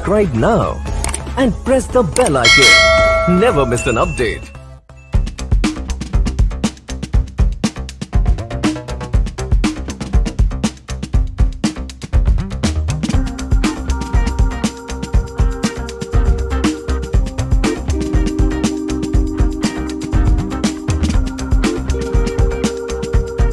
subscribe now and press the bell icon. Never miss an update.